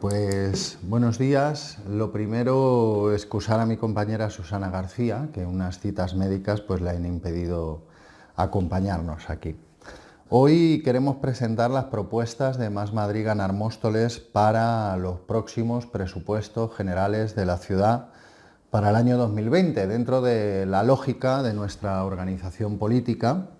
Pues buenos días. Lo primero, excusar a mi compañera Susana García, que unas citas médicas pues le han impedido acompañarnos aquí. Hoy queremos presentar las propuestas de Más Madrid Ganar Móstoles para los próximos presupuestos generales de la ciudad para el año 2020, dentro de la lógica de nuestra organización política,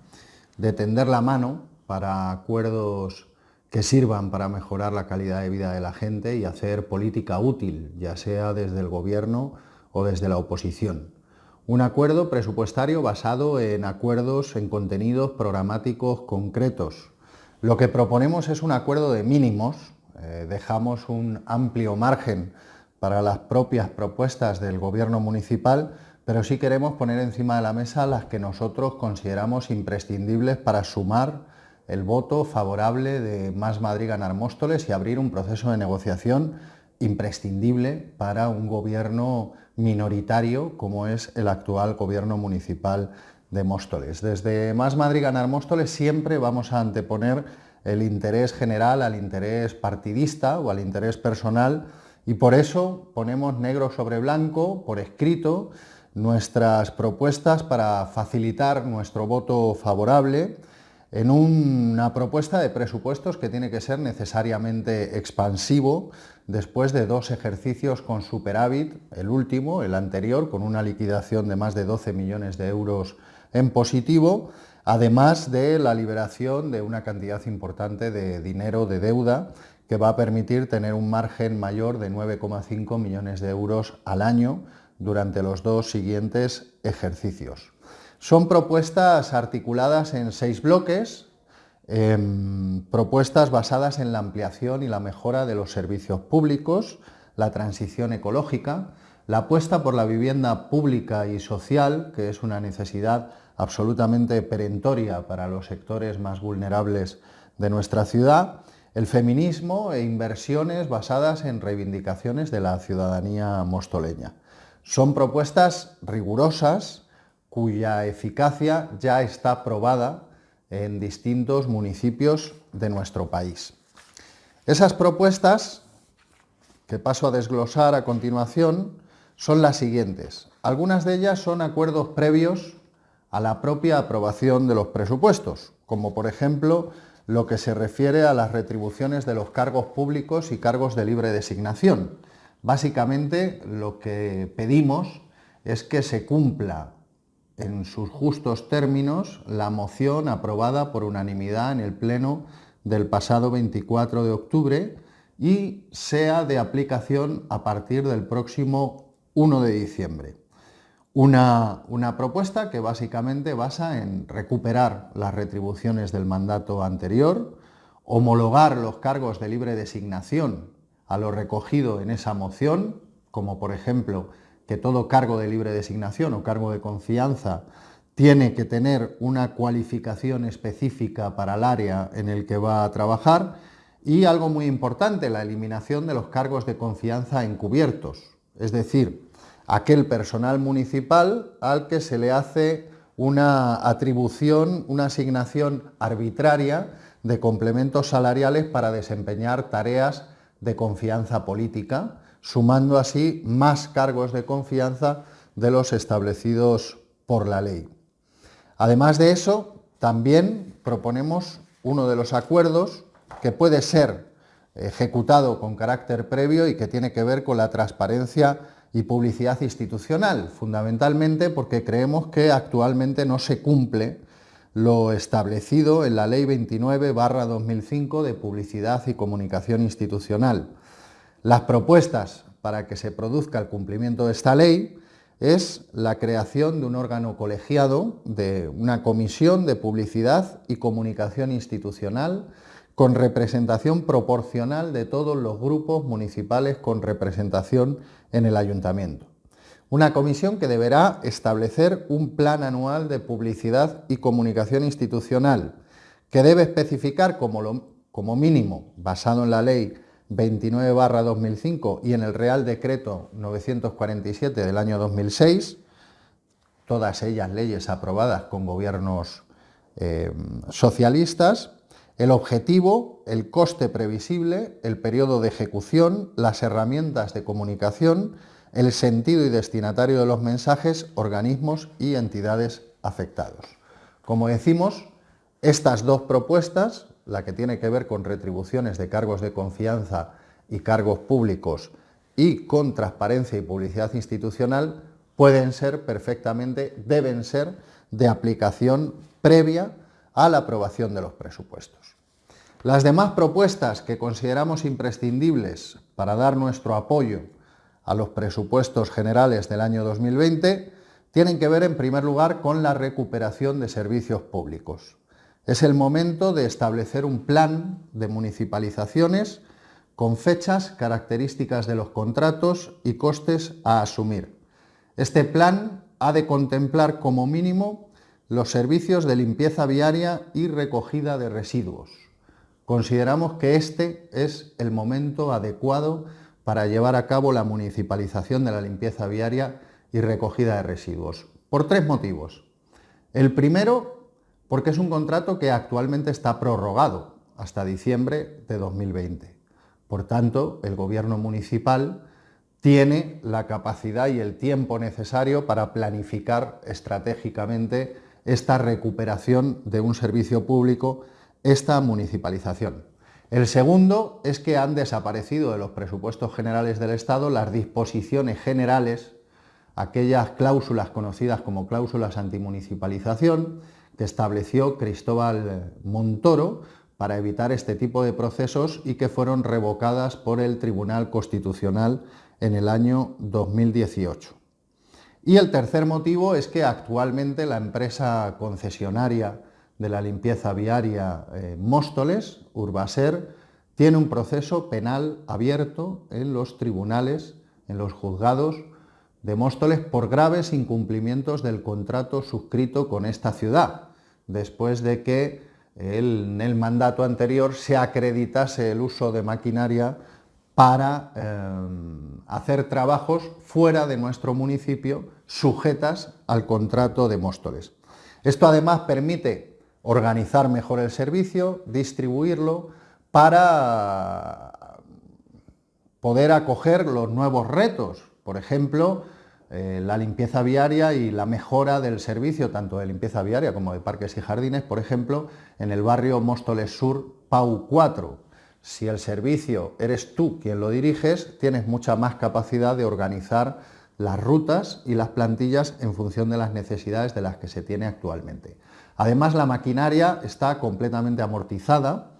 de tender la mano para acuerdos que sirvan para mejorar la calidad de vida de la gente y hacer política útil, ya sea desde el gobierno o desde la oposición. Un acuerdo presupuestario basado en acuerdos en contenidos programáticos concretos. Lo que proponemos es un acuerdo de mínimos, eh, dejamos un amplio margen para las propias propuestas del gobierno municipal, pero sí queremos poner encima de la mesa las que nosotros consideramos imprescindibles para sumar el voto favorable de Más Madrid Ganar Móstoles y abrir un proceso de negociación imprescindible para un gobierno minoritario como es el actual gobierno municipal de Móstoles. Desde Más Madrid Ganar Móstoles siempre vamos a anteponer el interés general al interés partidista o al interés personal y por eso ponemos negro sobre blanco, por escrito, nuestras propuestas para facilitar nuestro voto favorable en una propuesta de presupuestos que tiene que ser necesariamente expansivo después de dos ejercicios con superávit, el último, el anterior, con una liquidación de más de 12 millones de euros en positivo, además de la liberación de una cantidad importante de dinero de deuda que va a permitir tener un margen mayor de 9,5 millones de euros al año durante los dos siguientes ejercicios. Son propuestas articuladas en seis bloques, em, propuestas basadas en la ampliación y la mejora de los servicios públicos, la transición ecológica, la apuesta por la vivienda pública y social, que es una necesidad absolutamente perentoria para los sectores más vulnerables de nuestra ciudad, el feminismo e inversiones basadas en reivindicaciones de la ciudadanía mostoleña. Son propuestas rigurosas cuya eficacia ya está probada en distintos municipios de nuestro país. Esas propuestas, que paso a desglosar a continuación, son las siguientes. Algunas de ellas son acuerdos previos a la propia aprobación de los presupuestos, como por ejemplo lo que se refiere a las retribuciones de los cargos públicos y cargos de libre designación. Básicamente lo que pedimos es que se cumpla en sus justos términos la moción aprobada por unanimidad en el Pleno del pasado 24 de octubre y sea de aplicación a partir del próximo 1 de diciembre. Una, propuesta que básicamente basa en recuperar las retribuciones del mandato anterior, homologar los cargos de libre designación a lo recogido en esa moción, como por ejemplo que todo cargo de libre designación o cargo de confianza tiene que tener una cualificación específica para el área en el que va a trabajar y algo muy importante, la eliminación de los cargos de confianza encubiertos, es decir, aquel personal municipal al que se le hace una atribución, una asignación arbitraria de complementos salariales para desempeñar tareas de confianza política, sumando así más cargos de confianza de los establecidos por la ley. Además de eso, también proponemos uno de los acuerdos que puede ser ejecutado con carácter previo y que tiene que ver con la transparencia y publicidad institucional, fundamentalmente porque creemos que actualmente no se cumple lo establecido en la Ley 29-2005 de Publicidad y Comunicación Institucional. Las propuestas para que se produzca el cumplimiento de esta ley es la creación de un órgano colegiado, de una comisión de publicidad y comunicación institucional con representación proporcional de todos los grupos municipales con representación en el ayuntamiento. Una comisión que deberá establecer un plan anual de publicidad y comunicación institucional, que debe especificar como, como mínimo, basado en la ley 29-2005 y en el Real Decreto 947 del año 2006, todas ellas leyes aprobadas con gobiernos eh, socialistas, El objetivo, el coste previsible, el periodo de ejecución, las herramientas de comunicación, el sentido y destinatario de los mensajes, organismos y entidades afectados. Como decimos, estas dos propuestas, la que tiene que ver con retribuciones de cargos de confianza y cargos públicos y con transparencia y publicidad institucional, pueden ser perfectamente, deben ser de aplicación previa a la aprobación de los presupuestos. Las demás propuestas que consideramos imprescindibles para dar nuestro apoyo a los presupuestos generales del año 2020 tienen que ver en primer lugar con la recuperación de servicios públicos. Es el momento de establecer un plan de municipalizaciones con fechas, características de los contratos y costes a asumir. Este plan ha de contemplar como mínimo los servicios de limpieza viaria y recogida de residuos. Consideramos que este es el momento adecuado para llevar a cabo la municipalización de la limpieza viaria y recogida de residuos, por tres motivos. El primero, porque es un contrato que actualmente está prorrogado hasta diciembre de 2020. Por tanto, el gobierno municipal tiene la capacidad y el tiempo necesario para planificar estratégicamente esta recuperación de un servicio público, esta municipalización. El segundo es que han desaparecido de los presupuestos generales del Estado las disposiciones generales, aquellas cláusulas conocidas como cláusulas antimunicipalización, estableció Cristóbal Montoro para evitar este tipo de procesos y que fueron revocadas por el Tribunal Constitucional en el año 2018. Y el tercer motivo es que actualmente la empresa concesionaria de la limpieza viaria eh, Móstoles, Urbaser, tiene un proceso penal abierto en los tribunales, en los juzgados de Móstoles por graves incumplimientos del contrato suscrito con esta ciudad, después de que en el mandato anterior se acreditase el uso de maquinaria para eh, hacer trabajos fuera de nuestro municipio sujetas al contrato de Móstoles. Esto además permite organizar mejor el servicio, distribuirlo para poder acoger los nuevos retos, por ejemplo, eh, la limpieza viaria y la mejora del servicio, tanto de limpieza viaria como de parques y jardines, por ejemplo, en el barrio Móstoles Sur, Pau 4, si el servicio eres tú quien lo diriges, tienes mucha más capacidad de organizar las rutas y las plantillas en función de las necesidades de las que se tiene actualmente. Además, la maquinaria está completamente amortizada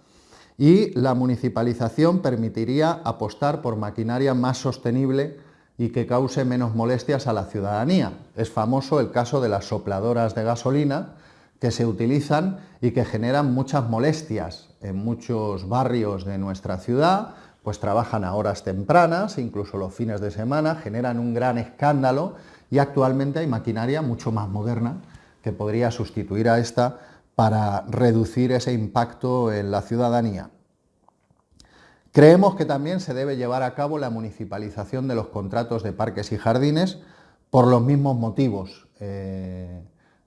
y la municipalización permitiría apostar por maquinaria más sostenible y que cause menos molestias a la ciudadanía. Es famoso el caso de las sopladoras de gasolina, que se utilizan y que generan muchas molestias en muchos barrios de nuestra ciudad, pues trabajan a horas tempranas, incluso los fines de semana, generan un gran escándalo y actualmente hay maquinaria mucho más moderna que podría sustituir a esta para reducir ese impacto en la ciudadanía. Creemos que también se debe llevar a cabo la municipalización de los contratos de parques y jardines por los mismos motivos. Eh,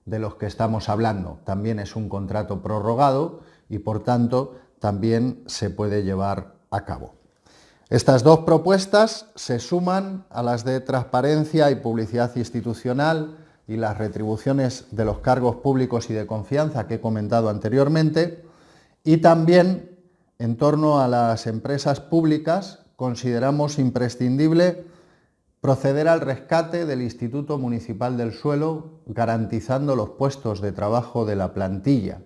de los que estamos hablando. También es un contrato prorrogado y por tanto también se puede llevar a cabo. Estas dos propuestas se suman a las de transparencia y publicidad institucional y las retribuciones de los cargos públicos y de confianza que he comentado anteriormente y también en torno a las empresas públicas consideramos imprescindible proceder al rescate del Instituto Municipal del Suelo, garantizando los puestos de trabajo de la plantilla.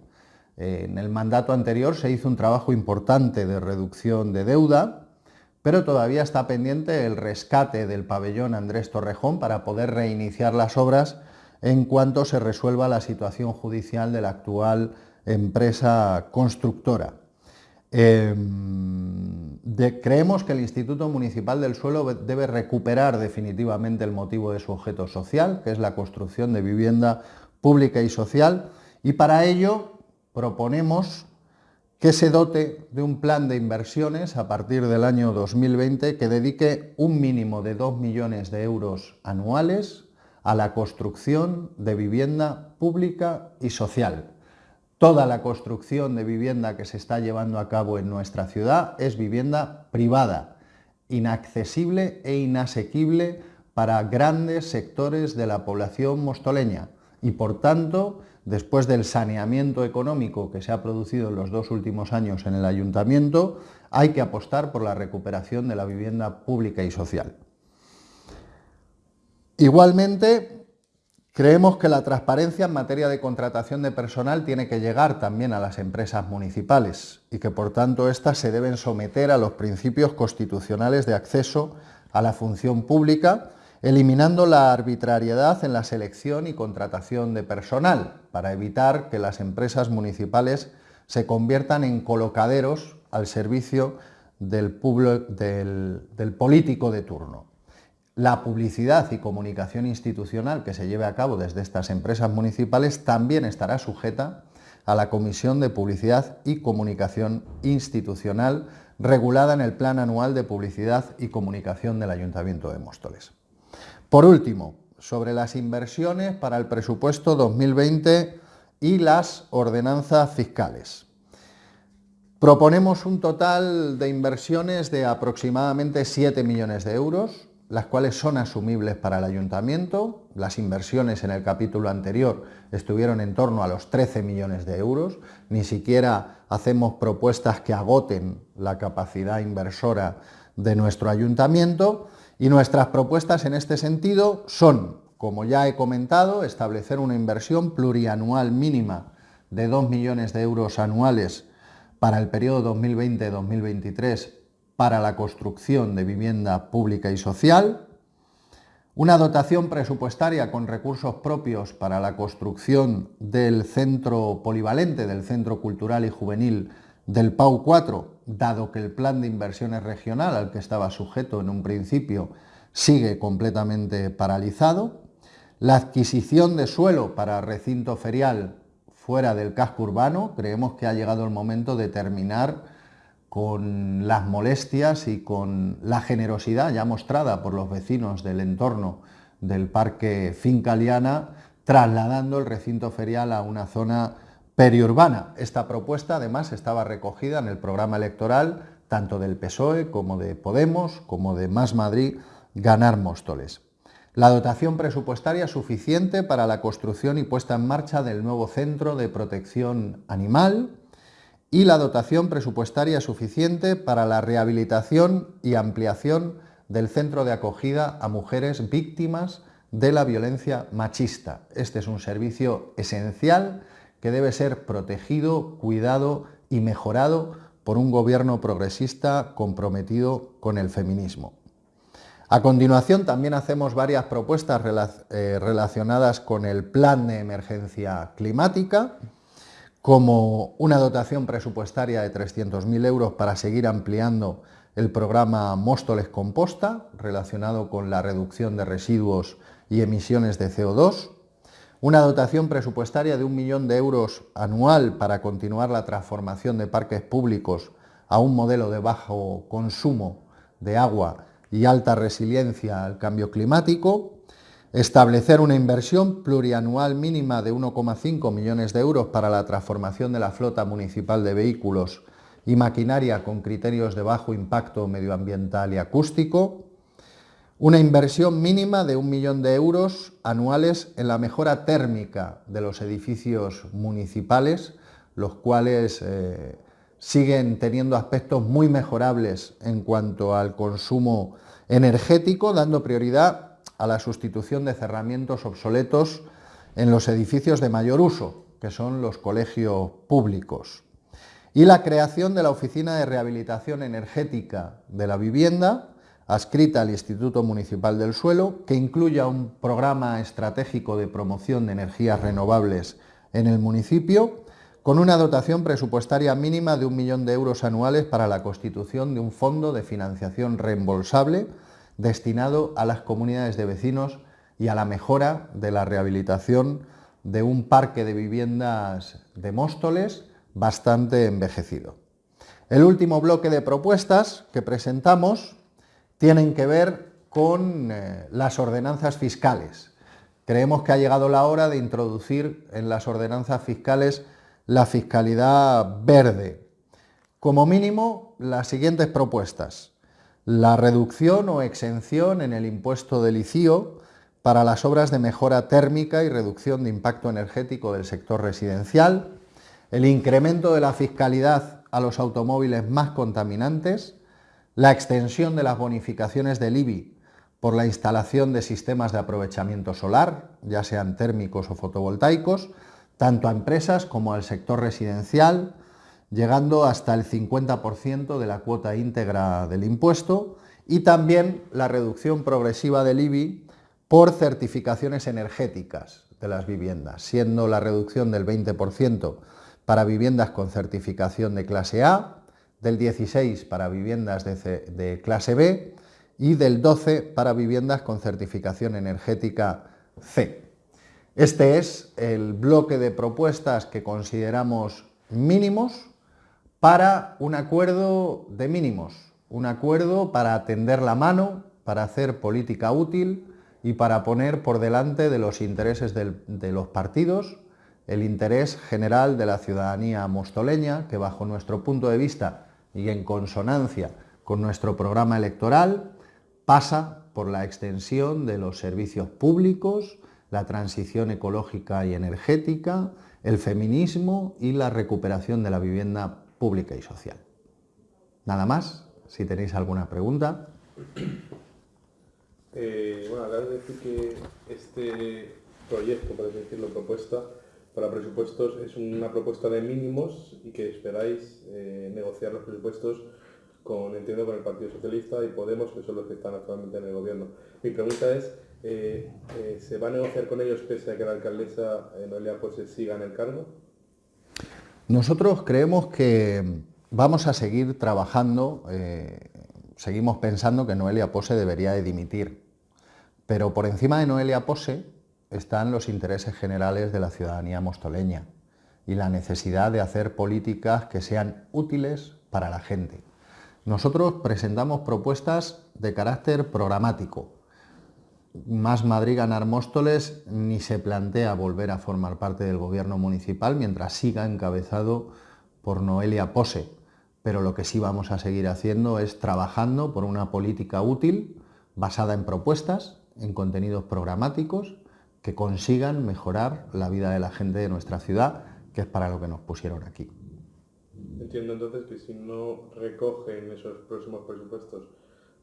En el mandato anterior se hizo un trabajo importante de reducción de deuda, pero todavía está pendiente el rescate del pabellón Andrés Torrejón para poder reiniciar las obras en cuanto se resuelva la situación judicial de la actual empresa constructora. Em, creemos que el Instituto Municipal del Suelo debe recuperar definitivamente el motivo de su objeto social, que es la construcción de vivienda pública y social, y para ello proponemos que se dote de un plan de inversiones a partir del año 2020 que dedique un mínimo de 2 millones de euros anuales a la construcción de vivienda pública y social toda la construcción de vivienda que se está llevando a cabo en nuestra ciudad es vivienda privada, inaccesible e inasequible para grandes sectores de la población mostoleña y por tanto, después del saneamiento económico que se ha producido en los dos últimos años en el ayuntamiento, hay que apostar por la recuperación de la vivienda pública y social. Igualmente, Creemos que la transparencia en materia de contratación de personal tiene que llegar también a las empresas municipales y que por tanto éstas se deben someter a los principios constitucionales de acceso a la función pública, eliminando la arbitrariedad en la selección y contratación de personal para evitar que las empresas municipales se conviertan en colocaderos al servicio del, del político de turno la publicidad y comunicación institucional que se lleve a cabo desde estas empresas municipales también estará sujeta a la Comisión de Publicidad y Comunicación Institucional regulada en el Plan Anual de Publicidad y Comunicación del Ayuntamiento de Móstoles. Por último, sobre las inversiones para el presupuesto 2020 y las ordenanzas fiscales. Proponemos un total de inversiones de aproximadamente 7 millones de euros, las cuales son asumibles para el ayuntamiento. Las inversiones en el capítulo anterior estuvieron en torno a los 13 millones de euros. Ni siquiera hacemos propuestas que agoten la capacidad inversora de nuestro ayuntamiento. Y nuestras propuestas en este sentido son, como ya he comentado, establecer una inversión plurianual mínima de 2 millones de euros anuales para el periodo 2020-2023 para la construcción de vivienda pública y social, una dotación presupuestaria con recursos propios para la construcción del centro polivalente, del Centro Cultural y Juvenil del PAU 4, dado que el plan de inversiones regional al que estaba sujeto en un principio sigue completamente paralizado, la adquisición de suelo para recinto ferial fuera del casco urbano, creemos que ha llegado el momento de terminar con las molestias y con la generosidad ya mostrada por los vecinos del entorno del Parque Finca Liana, trasladando el recinto ferial a una zona periurbana. Esta propuesta además estaba recogida en el programa electoral tanto del PSOE como de Podemos, como de Más Madrid, Ganar Móstoles. La dotación presupuestaria suficiente para la construcción y puesta en marcha del nuevo Centro de Protección Animal, y la dotación presupuestaria suficiente para la rehabilitación y ampliación del centro de acogida a mujeres víctimas de la violencia machista. Este es un servicio esencial que debe ser protegido, cuidado y mejorado por un gobierno progresista comprometido con el feminismo. A continuación también hacemos varias propuestas eh, relacionadas con el plan de emergencia climática, como una dotación presupuestaria de 300.000 euros para seguir ampliando el programa Móstoles Composta, relacionado con la reducción de residuos y emisiones de CO2, una dotación presupuestaria de un millón de euros anual para continuar la transformación de parques públicos a un modelo de bajo consumo de agua y alta resiliencia al cambio climático, Establecer una inversión plurianual mínima de 1,5 millones de euros para la transformación de la flota municipal de vehículos y maquinaria con criterios de bajo impacto medioambiental y acústico. Una inversión mínima de un millón de euros anuales en la mejora térmica de los edificios municipales, los cuales eh, siguen teniendo aspectos muy mejorables en cuanto al consumo energético, dando prioridad a la sustitución de cerramientos obsoletos en los edificios de mayor uso, que son los colegios públicos, y la creación de la Oficina de Rehabilitación Energética de la Vivienda, adscrita al Instituto Municipal del Suelo, que incluya un programa estratégico de promoción de energías renovables en el municipio, con una dotación presupuestaria mínima de un millón de euros anuales para la constitución de un fondo de financiación reembolsable destinado a las comunidades de vecinos y a la mejora de la rehabilitación de un parque de viviendas de Móstoles bastante envejecido. El último bloque de propuestas que presentamos tienen que ver con eh, las ordenanzas fiscales. Creemos que ha llegado la hora de introducir en las ordenanzas fiscales la fiscalidad verde. Como mínimo, las siguientes propuestas. La reducción o exención en el impuesto del ICIO para las obras de mejora térmica y reducción de impacto energético del sector residencial, el incremento de la fiscalidad a los automóviles más contaminantes, la extensión de las bonificaciones del IBI por la instalación de sistemas de aprovechamiento solar, ya sean térmicos o fotovoltaicos, tanto a empresas como al sector residencial, llegando hasta el 50% de la cuota íntegra del impuesto y también la reducción progresiva del IBI por certificaciones energéticas de las viviendas, siendo la reducción del 20% para viviendas con certificación de clase A, del 16% para viviendas de, clase B y del 12% para viviendas con certificación energética C. Este es el bloque de propuestas que consideramos mínimos para un acuerdo de mínimos, un acuerdo para atender la mano, para hacer política útil y para poner por delante de los intereses de los partidos el interés general de la ciudadanía mostoleña, que bajo nuestro punto de vista y en consonancia con nuestro programa electoral, pasa por la extensión de los servicios públicos, la transición ecológica y energética, el feminismo y la recuperación de la vivienda pública y social. Nada más, si tenéis alguna pregunta. Eh, bueno, acabas de decir que este proyecto, por decirlo, propuesta para presupuestos es una propuesta de mínimos y que esperáis eh, negociar los presupuestos con, entiendo, con el Partido Socialista y Podemos, que son los que están actualmente en el gobierno. Mi pregunta es, eh, ¿se va a negociar con ellos pese a que la alcaldesa Noelia pues siga en el cargo? Nosotros creemos que vamos a seguir trabajando, eh, seguimos pensando que Noelia Pose debería de dimitir, pero por encima de Noelia Pose están los intereses generales de la ciudadanía mostoleña y la necesidad de hacer políticas que sean útiles para la gente. Nosotros presentamos propuestas de carácter programático, más Madrid ganar Móstoles ni se plantea volver a formar parte del gobierno municipal mientras siga encabezado por Noelia Pose. Pero lo que sí vamos a seguir haciendo es trabajando por una política útil basada en propuestas, en contenidos programáticos que consigan mejorar la vida de la gente de nuestra ciudad, que es para lo que nos pusieron aquí. Entiendo entonces que si no recogen esos próximos presupuestos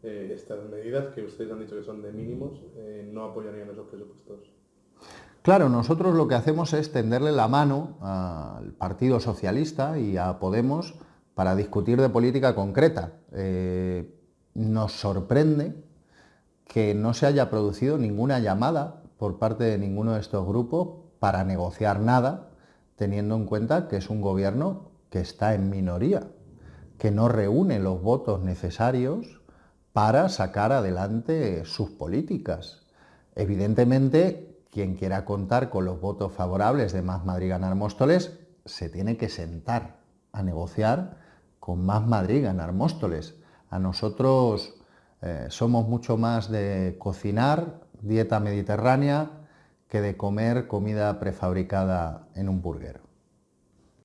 eh, estas medidas que ustedes han dicho que son de mínimos, eh, no apoyarían esos presupuestos. Claro, nosotros lo que hacemos es tenderle la mano al Partido Socialista y a Podemos para discutir de política concreta. Eh, nos sorprende que no se haya producido ninguna llamada por parte de ninguno de estos grupos para negociar nada, teniendo en cuenta que es un gobierno que está en minoría, que no reúne los votos necesarios para sacar adelante sus políticas. Evidentemente, quien quiera contar con los votos favorables de Más Madrid Ganar Móstoles se tiene que sentar a negociar con Más Madrid Ganar Móstoles. A nosotros eh, somos mucho más de cocinar dieta mediterránea que de comer comida prefabricada en un burguero.